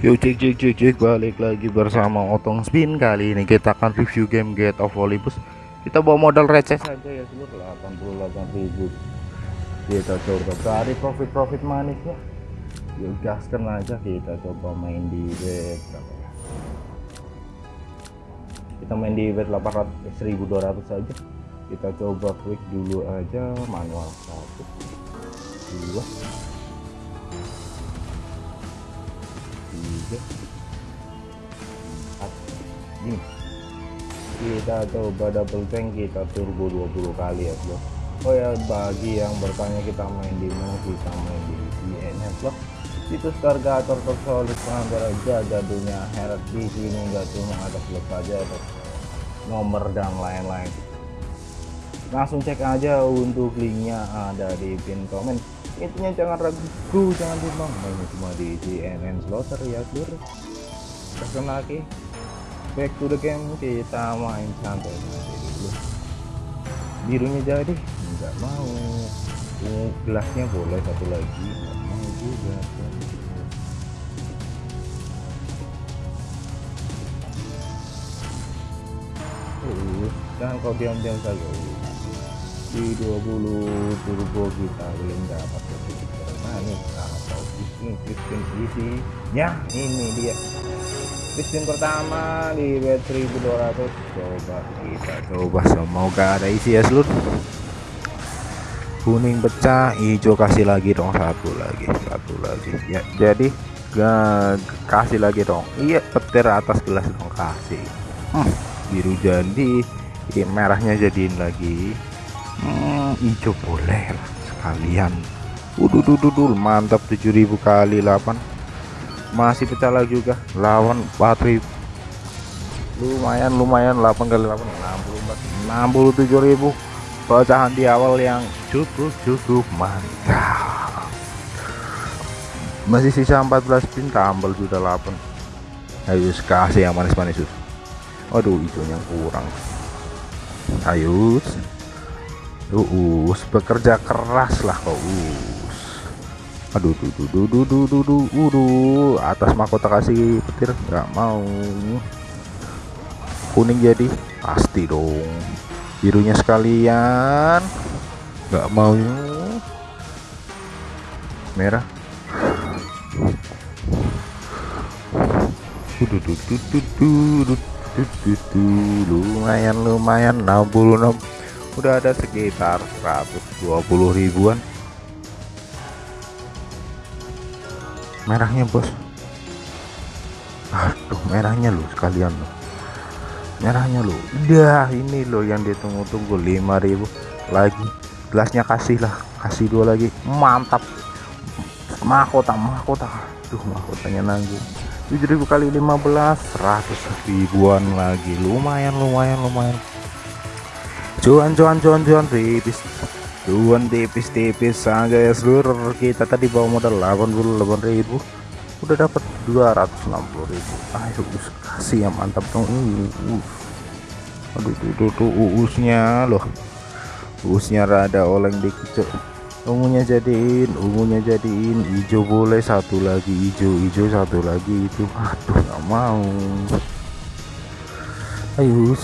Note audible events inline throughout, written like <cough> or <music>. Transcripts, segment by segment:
Yuk cek cek cek cek balik lagi bersama Otong Spin. Kali ini kita akan review game Get of Olympus. Kita bawa modal receh saja ya seluruh. 88.000 kita coba cari profit-profit manisnya. Yuk gaskan aja kita coba main di bet ya kita main di bet 800 1200 saja kita coba klik dulu aja manual satu dua tiga empat ini kita coba double tank kita turbo 20 kali ya bro. Oh ya bagi yang bertanya kita main di mana kita main di INF vlog itu targator tersolid pengantar jaga dunia heret di sini nggak cuma ada vlog saja ada nomor dan lain-lain. Langsung cek aja untuk linknya ada di pin komen intinya jangan ragu. Jangan bimbang ini cuma di CNN Slaughter ya seluruh terus lagi. Back to the game kita main santai dulu birunya jadi nggak mau. Uh, gelasnya boleh satu lagi. Nggak mau juga. Uh, jangan kau diam-diam saja. Di 20 turbo kita belum dapat manis atau bisnis bisnis isinya ini dia. Bisnis pertama di bet 1200 coba kita coba. Semoga ada isi ya seluruh kuning pecah hijau. Kasih lagi dong satu lagi satu lagi. Ya jadi gak kasih lagi dong. Iya petir atas gelas dong. Kasih. Hmm, biru jadi ya, merahnya jadiin lagi hmm, hijau boleh lah sekalian. Uduh, mantap 7000 kali 8 masih pecah lagi juga lawan 4000 lumayan lumayan 8 kali 8 64 67000 pecahan di awal yang cukup cukup mantap. Masih sisa 14 pin tambal sudah 8 ayo kasih yang manis-manis aduh hijaunya kurang. Ayo Uus bekerja keras lah kau us aduh duh duh duh duh duh duh duh uduh atas mahkota kasih petir nggak mau kuning jadi pasti dong birunya sekalian nggak mau merah lumayan lumayan 66 udah ada sekitar 120 ribuan. Merahnya bos. Aduh merahnya loh sekalian loh. Merahnya loh. Udah ini loh yang ditunggu-tunggu 5000 lagi gelasnya kasih lah. Kasih dua lagi. Mantap. Mahkota mahkota. Tuh mahkotanya nanggung. 7000 kali 15 100 ribuan lagi. Lumayan lumayan lumayan cuan cuan cuan cuan tipis. Cuan tipis-tipis saja ya seluruh kita tadi bawa modal 88.000 udah dapat 260.000 ayo us kasih yang mantap dong. Uh, aduh tuh tuh, tuh uusnya loh. Uusnya rada oleng dikit ungunya jadiin ungunya jadiin. Hijau boleh satu lagi hijau hijau satu lagi itu. Aduh nggak mau. Ayo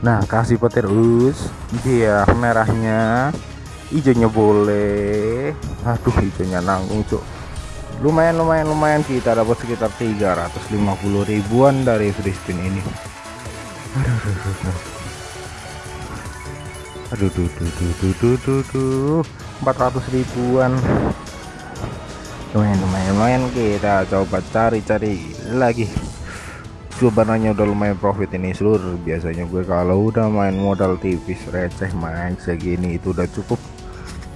nah kasih petir us. Dia merahnya. Hijaunya boleh. Aduh hijaunya nanggung cuk. Lumayan lumayan lumayan kita dapat sekitar 350 ribuan dari free spin ini. Aduh aduh aduh aduh. Aduh aduh, aduh, 400 ribuan. Lumayan lumayan lumayan. Kita coba cari-cari lagi sebenarnya udah lumayan profit ini seluruh biasanya gue kalau udah main modal tipis receh main segini itu udah cukup.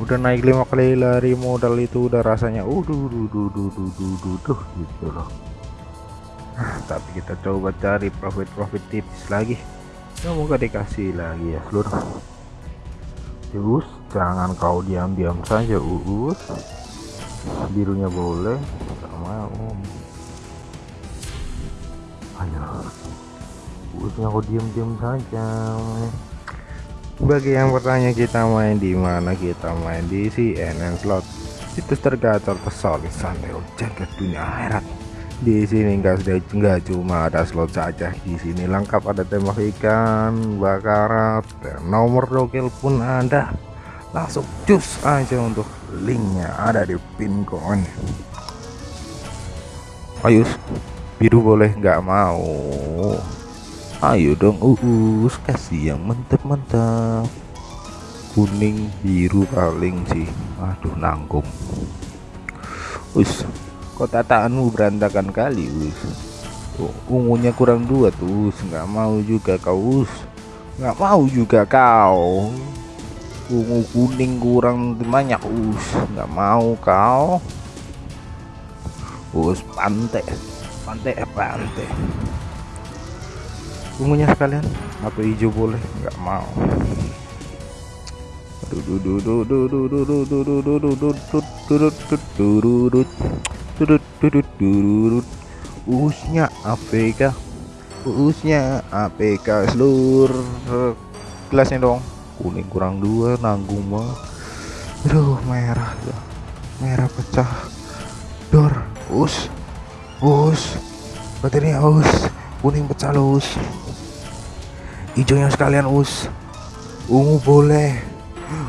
Udah naik lima kali lari modal itu udah rasanya udah duh duh duh duh duh duh gitu loh. <sighs> Tapi kita coba cari profit profit tipis lagi. Semoga dikasih lagi ya seluruh terus jangan kau diam-diam saja uus. Birunya boleh sama om usnya aku diam-diam saja bagi yang bertanya kita main di mana? Kita main di CNN slot. Situs tergacor tersolid sampai jagat dunia akhirat. Di sini enggak sudah enggak cuma ada slot saja. Di sini lengkap ada tembak ikan bakarat nomor dokil pun ada. Langsung cus aja untuk linknya ada di pin komen ayo biru boleh nggak mau ayo dong uus kasih yang mantap-mantap kuning biru paling sih. Aduh nanggung. Us kok tataanmu berantakan kali us oh, ungunya kurang dua tuh nggak mau juga kau us nggak mau juga kau. Ungu kuning kurang banyak us nggak mau kau. Us pantai pantai pantai ungunya sekalian? Atau hijau boleh? Nggak mau. Usnya APK usnya APK seluruh gelasnya dong. Kuning kurang dua nanggung banget. Aduh merah merah pecah. Dor us us baterainya us kuning pecah us hijaunya sekalian us. Ungu boleh.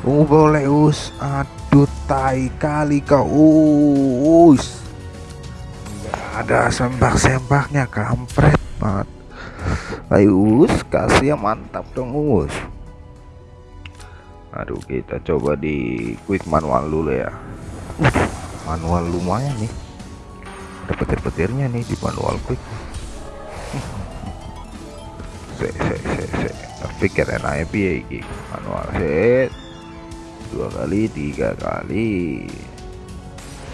Ungu boleh us. Aduh tai kali kau us. Ada sembak-sembaknya kampret banget. Ayo us kasih yang mantap dong us. Aduh kita coba di quick manual dulu ya. Manual lumayan nih. Ada petir-petirnya nih di manual quick se se se se. Pikir enak iki? Manual. Set. Dua kali tiga kali.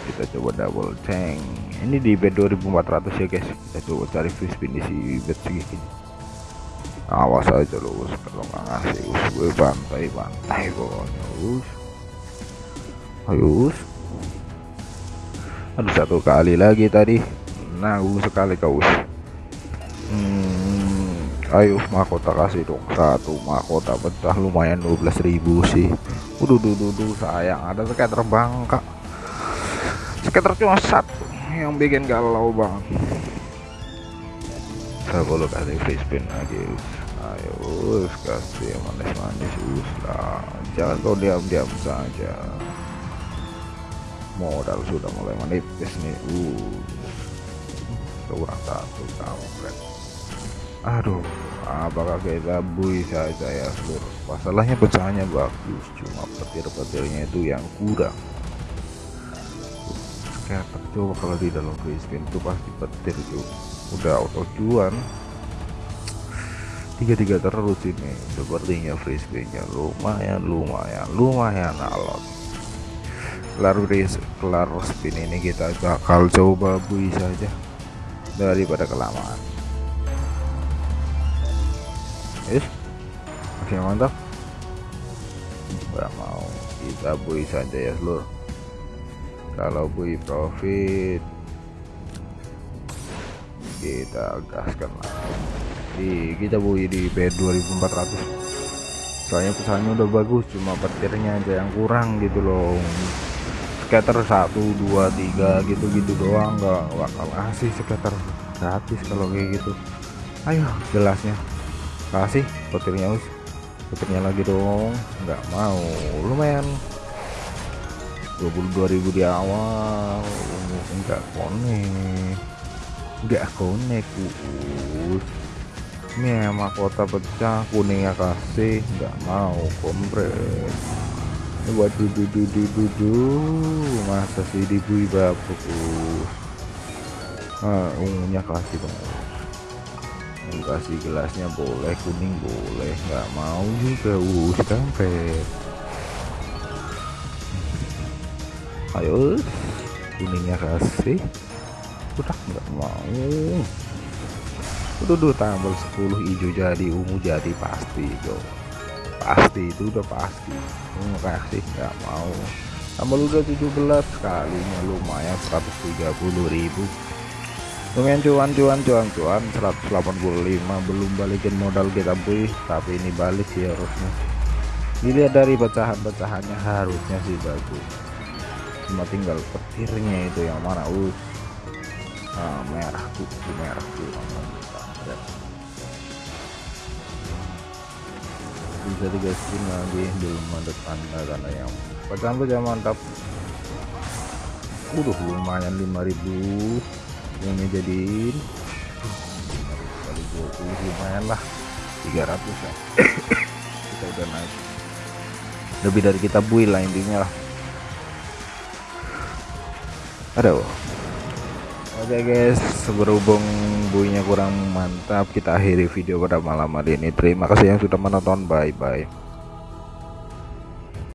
Kita coba double tank. Ini di bed 2400 ya guys. Kita coba cari free spin di si bed segini awas aja lu kalau nggak ngasih us. Gue bantai bantai pokoknya us. Ayo us. Aduh satu kali lagi tadi. Nah us sekali kau us hmm, ayo mahkota kasih dong satu mahkota pecah lumayan 12.000 sih. Udah duh, sayang ada skater bangka skater cuma satu yang bikin galau banget boleh kasih free spin lagi ayo kasih manis-manis us lah. Jangan kau diam-diam saja. Modal sudah mulai menipis nih uh kurang satu kampret. Aduh apakah kita saja ya seluruh masalahnya pecahannya bagus cuma petir-petirnya itu yang kurang. Kayak coba kalau di dalam free spin itu pasti petir juga udah auto cuan tiga-tiga terus ini sepertinya free spinnya lumayan lumayan lumayan alot. Kelar kelar spin ini kita bakal coba bui saja daripada kelamaan. Yes oke mantap? Nggak mau. Kita bui saja ya seluruh kalau bui profit kita gaskan lagi di kita bui di P 2400 soalnya pesannya udah bagus cuma petirnya aja yang kurang gitu loh skater 1 2 3 gitu-gitu doang. Nggak bakal kasih skater gratis kalau kayak gitu. Ayo jelasnya kasih petirnya us petirnya lagi dong. Nggak mau. Lumayan. 22.000 di awal. Enggak konek enggak konek us ini mahkota pecah kuningnya kasih. Nggak mau kompres ini buat dudu dudu dudu masa sih dibui babuk nah, ungunya kasih dong. Kasih gelasnya boleh kuning boleh. Nggak mau juga us kampret ayo kuningnya kasih. Udah nggak mau. Dulu tambah 10 hijau jadi ungu jadi pasti itu pasti itu udah pasti. Ungu kasih nggak mau. Tambah udah 17 kalinya lumayan 130.000 lumayan cuan cuan cuan cuan 185 belum balikin modal kita boy tapi ini balik sih harusnya. Dilihat dari pecahan-pecahannya harusnya sih bagus. Cuma tinggal petirnya itu yang mana uh nah, merah kuku merah kuku bisa digasin lagi belum ada tanda tanda yang pecahan pecahan mantap. Udah lumayan 5000 ini jadiin. kali 20 lumayan lah. 300 ya. <coughs> Kita udah naik. Lebih dari kita buil lah intinya lah. Aduh oke okay guys berhubung buinya kurang mantap kita akhiri video pada malam hari ini. Terima kasih yang sudah menonton. Bye bye